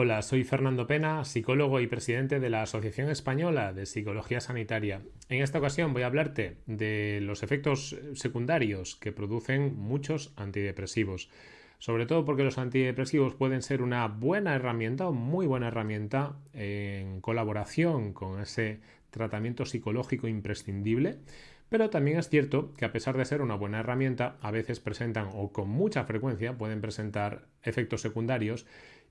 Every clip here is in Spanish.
Hola, soy Fernando Pena, psicólogo y presidente de la Asociación Española de Psicología Sanitaria. En esta ocasión voy a hablarte de los efectos secundarios que producen muchos antidepresivos. Sobre todo porque los antidepresivos pueden ser una buena herramienta o muy buena herramienta en colaboración con ese tratamiento psicológico imprescindible. Pero también es cierto que a pesar de ser una buena herramienta, a veces presentan o con mucha frecuencia pueden presentar efectos secundarios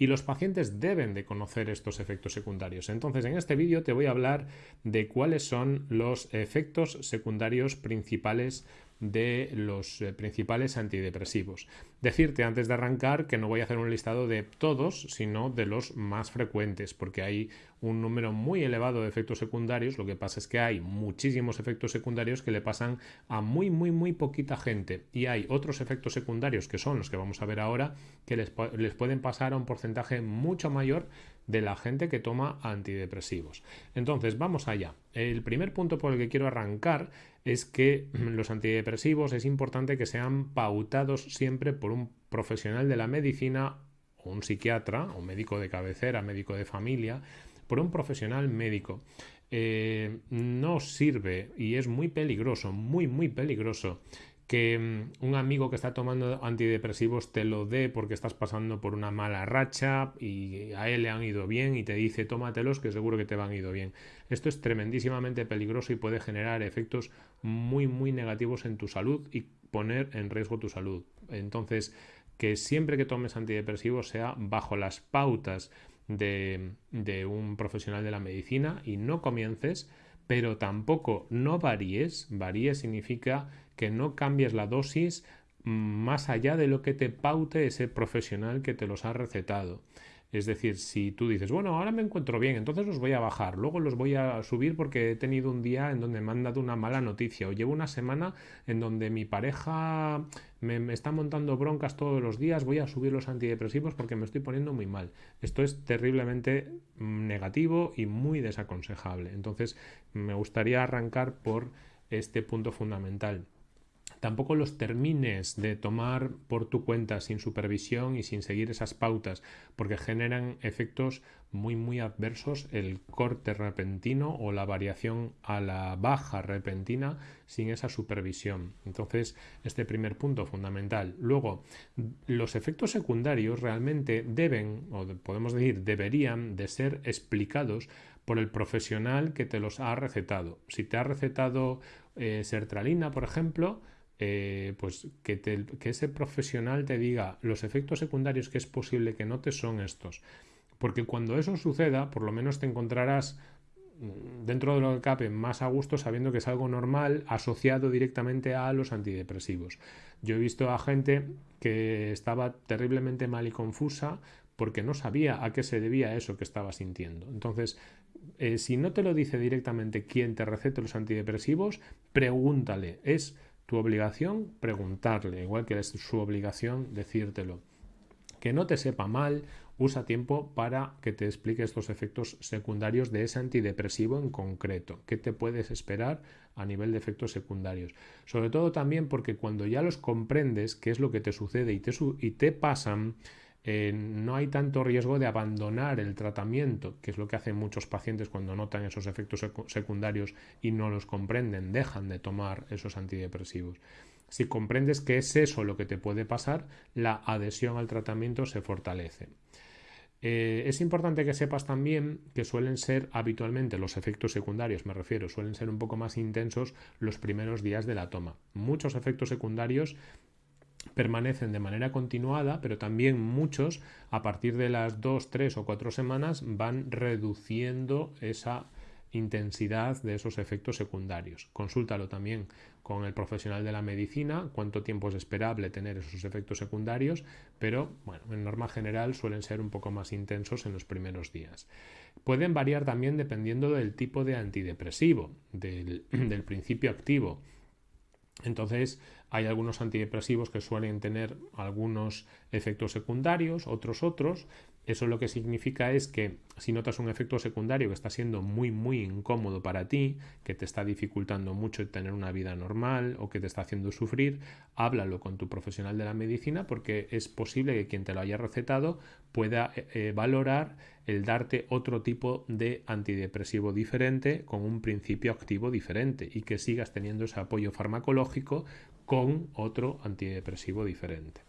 y los pacientes deben de conocer estos efectos secundarios. Entonces en este vídeo te voy a hablar de cuáles son los efectos secundarios principales de los eh, principales antidepresivos. Decirte antes de arrancar que no voy a hacer un listado de todos, sino de los más frecuentes, porque hay un número muy elevado de efectos secundarios. Lo que pasa es que hay muchísimos efectos secundarios que le pasan a muy, muy, muy poquita gente. Y hay otros efectos secundarios, que son los que vamos a ver ahora, que les, les pueden pasar a un porcentaje mucho mayor de la gente que toma antidepresivos. Entonces, vamos allá. El primer punto por el que quiero arrancar es que los antidepresivos es importante que sean pautados siempre por un profesional de la medicina o un psiquiatra o médico de cabecera, médico de familia, por un profesional médico. Eh, no sirve y es muy peligroso, muy, muy peligroso que mm, un amigo que está tomando antidepresivos te lo dé porque estás pasando por una mala racha y a él le han ido bien y te dice tómatelos que seguro que te van ido bien. Esto es tremendísimamente peligroso y puede generar efectos muy muy negativos en tu salud y poner en riesgo tu salud. Entonces, que siempre que tomes antidepresivos sea bajo las pautas de, de un profesional de la medicina y no comiences pero tampoco no varíes. Varíes significa que no cambies la dosis más allá de lo que te paute ese profesional que te los ha recetado. Es decir, si tú dices, bueno, ahora me encuentro bien, entonces los voy a bajar, luego los voy a subir porque he tenido un día en donde me han dado una mala noticia o llevo una semana en donde mi pareja me, está montando broncas todos los días, voy a subir los antidepresivos porque me estoy poniendo muy mal. Esto es terriblemente mm, negativo y muy desaconsejable. Entonces, me gustaría arrancar por este punto fundamental. Tampoco los termines de tomar por tu cuenta sin supervisión y sin seguir esas pautas, porque generan efectos muy muy adversos el corte repentino o la variación a la baja repentina sin esa supervisión. Entonces, este primer punto fundamental. Luego, los efectos secundarios realmente deben, o podemos decir, deberían de ser explicados por el profesional que te los ha recetado. Si te ha recetado eh, sertralina, por ejemplo, eh, pues que, ese profesional te diga los efectos secundarios que es posible que notes son estos. Porque cuando eso suceda, por lo menos te encontrarás mm, dentro de lo que cabe más a gusto sabiendo que es algo normal asociado directamente a los antidepresivos. Yo he visto a gente que estaba terriblemente mal y confusa porque no sabía a qué se debía eso que estaba sintiendo. Entonces, eh, si no te lo dice directamente quien te recete los antidepresivos, pregúntale. Es tu obligación preguntarle, igual que es su obligación decírtelo. Que no te sepa mal, usa tiempo para que te explique estos efectos secundarios de ese antidepresivo en concreto. ¿Qué te puedes esperar a nivel de efectos secundarios? Sobre todo también porque cuando ya los comprendes, qué es lo que te sucede y te, y te pasan, eh, no hay tanto riesgo de abandonar el tratamiento, que es lo que hacen muchos pacientes cuando notan esos efectos secundarios y no los comprenden, dejan de tomar esos antidepresivos. Si comprendes que es eso lo que te puede pasar, la adhesión al tratamiento se fortalece. Eh, es importante que sepas también que suelen ser habitualmente los efectos secundarios, me refiero, suelen ser un poco más intensos los primeros días de la toma. Muchos efectos secundarios permanecen de manera continuada, pero también muchos a partir de las dos, tres o cuatro semanas van reduciendo esa intensidad de esos efectos secundarios. Consúltalo también con el profesional de la medicina, cuánto tiempo es esperable tener esos efectos secundarios, pero bueno, en norma general suelen ser un poco más intensos en los primeros días. Pueden variar también dependiendo del tipo de antidepresivo, del principio activo. Entonces, Hay algunos antidepresivos que suelen tener algunos efectos secundarios, otros otros. Eso lo que significa es que si notas un efecto secundario que está siendo muy muy incómodo para ti, que te está dificultando mucho tener una vida normal o que te está haciendo sufrir, háblalo con tu profesional de la medicina porque es posible que quien te lo haya recetado pueda eh, eh, valorar el darte otro tipo de antidepresivo diferente con un principio activo diferente y que sigas teniendo ese apoyo farmacológico con otro antidepresivo diferente.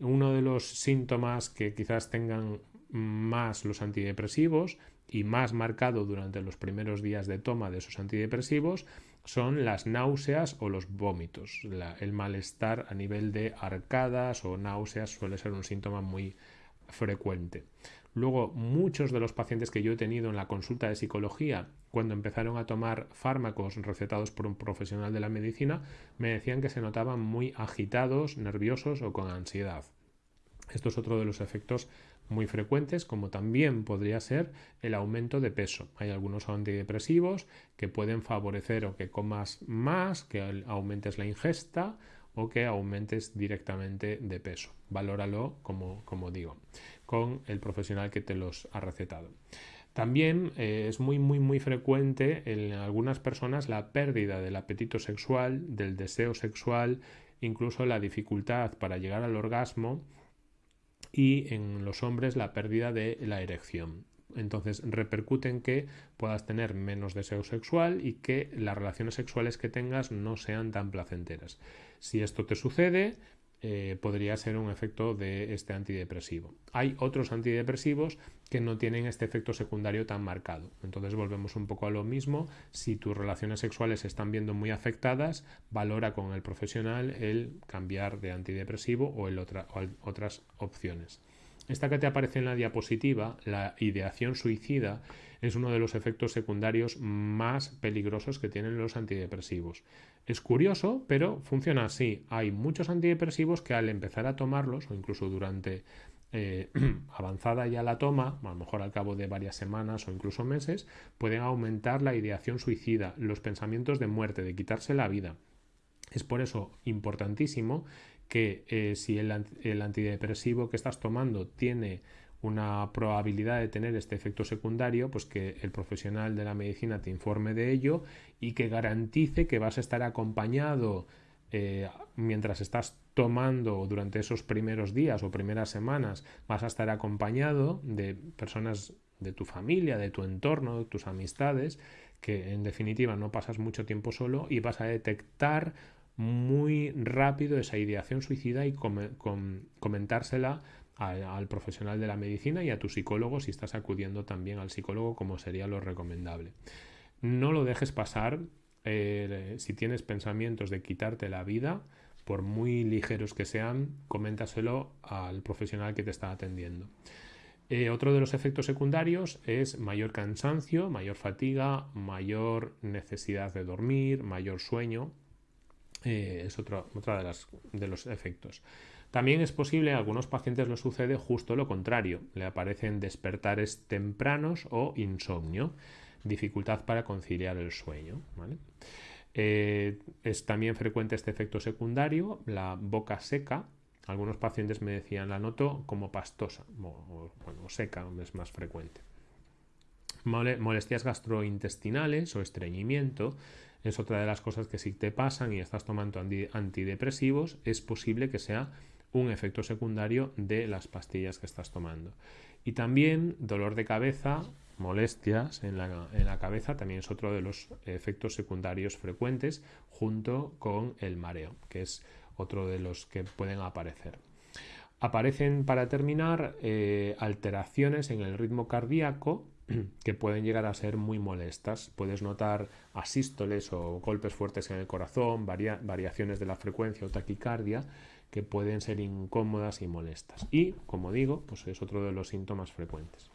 Uno de los síntomas que quizás tengan más los antidepresivos y más marcado durante los primeros días de toma de esos antidepresivos son las náuseas o los vómitos. el malestar a nivel de arcadas o náuseas suele ser un síntoma muy frecuente. Luego, muchos de los pacientes que yo he tenido en la consulta de psicología, cuando empezaron a tomar fármacos recetados por un profesional de la medicina, me decían que se notaban muy agitados, nerviosos o con ansiedad. Esto es otro de los efectos muy frecuentes, como también podría ser el aumento de peso. Hay algunos antidepresivos que pueden favorecer o que comas más, que aumentes la ingesta o que aumentes directamente de peso. Valóralo, como, como digo con el profesional que te los ha recetado. También eh, es muy, muy, muy frecuente en algunas personas la pérdida del apetito sexual, del deseo sexual, incluso la dificultad para llegar al orgasmo y en los hombres la pérdida de la erección. Entonces repercute en que puedas tener menos deseo sexual y que las relaciones sexuales que tengas no sean tan placenteras. Si esto te sucede, eh, podría ser un efecto de este antidepresivo. Hay otros antidepresivos que no tienen este efecto secundario tan marcado. Entonces volvemos un poco a lo mismo. Si tus relaciones sexuales se están viendo muy afectadas, valora con el profesional el cambiar de antidepresivo o, el o otras opciones. Esta que te aparece en la diapositiva, la ideación suicida, es uno de los efectos secundarios más peligrosos que tienen los antidepresivos. Es curioso, pero funciona así. Hay muchos antidepresivos que al empezar a tomarlos, o incluso durante eh, avanzada ya la toma, a lo mejor al cabo de varias semanas o incluso meses, pueden aumentar la ideación suicida, los pensamientos de muerte, de quitarse la vida. Es por eso importantísimo que eh, si el antidepresivo que estás tomando tiene una probabilidad de tener este efecto secundario, pues que el profesional de la medicina te informe de ello y que garantice que vas a estar acompañado eh, mientras estás tomando durante esos primeros días o primeras semanas, vas a estar acompañado de personas de tu familia, de tu entorno, de tus amistades, que en definitiva no pasas mucho tiempo solo y vas a detectar muy rápido esa ideación suicida y comentársela al profesional de la medicina y a tu psicólogo si estás acudiendo también al psicólogo como sería lo recomendable. No lo dejes pasar eh, si tienes pensamientos de quitarte la vida, por muy ligeros que sean, coméntaselo al profesional que te está atendiendo. Eh, otro de los efectos secundarios es mayor cansancio, mayor fatiga, mayor necesidad de dormir, mayor sueño. Eh, es otro, otra de, de los efectos. También es posible, a algunos pacientes lo sucede justo lo contrario, le aparecen despertares tempranos o insomnio, dificultad para conciliar el sueño. Eh, es también frecuente este efecto secundario, la boca seca. Algunos pacientes me decían, la noto como pastosa, o, bueno, seca es más frecuente. Molestias gastrointestinales o estreñimiento es otra de las cosas que si te pasan y estás tomando antidepresivos, es posible que sea un efecto secundario de las pastillas que estás tomando. Y también dolor de cabeza, molestias en la, cabeza, también es otro de los efectos secundarios frecuentes junto con el mareo, que es otro de los que pueden aparecer. Aparecen, para terminar, eh, alteraciones en el ritmo cardíaco que pueden llegar a ser muy molestas. Puedes notar asístoles o golpes fuertes en el corazón, variaciones de la frecuencia o taquicardia que pueden ser incómodas y molestas. Y, como digo, pues es otro de los síntomas frecuentes.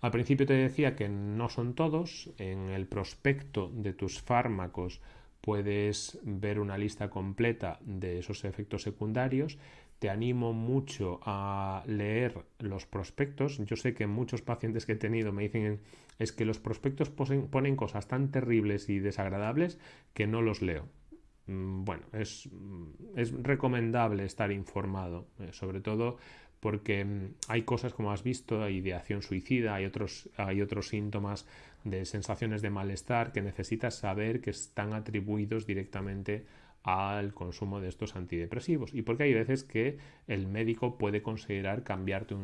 Al principio te decía que no son todos. En el prospecto de tus fármacos puedes ver una lista completa de esos efectos secundarios. Te animo mucho a leer los prospectos. Yo sé que muchos pacientes que he tenido me dicen es que los prospectos ponen cosas tan terribles y desagradables que no los leo mm, bueno, es, mm, es recomendable estar informado, eh, sobre todo porque mm, hay cosas como has visto, hay ideación suicida, hay otros, hay otros síntomas de sensaciones de malestar que necesitas saber que están atribuidos directamente al consumo de estos antidepresivos y porque hay veces que el médico puede considerar cambiarte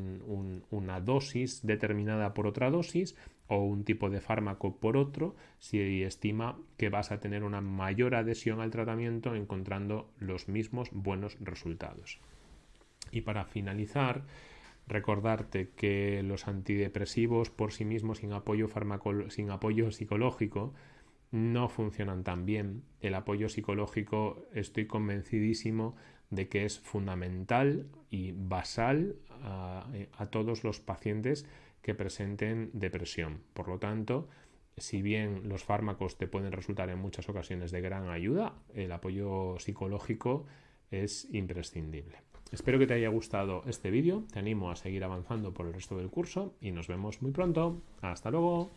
una dosis determinada por otra dosis o un tipo de fármaco por otro si estima que vas a tener una mayor adhesión al tratamiento encontrando los mismos buenos resultados. Y para finalizar, recordarte que los antidepresivos por sí mismos sin apoyo, sin apoyo psicológico no funcionan tan bien. El apoyo psicológico estoy convencidísimo de que es fundamental y basal a, todos los pacientes que presenten depresión. Por lo tanto, si bien los fármacos te pueden resultar en muchas ocasiones de gran ayuda, el apoyo psicológico es imprescindible. Espero que te haya gustado este vídeo, te animo a seguir avanzando por el resto del curso y nos vemos muy pronto. Hasta luego.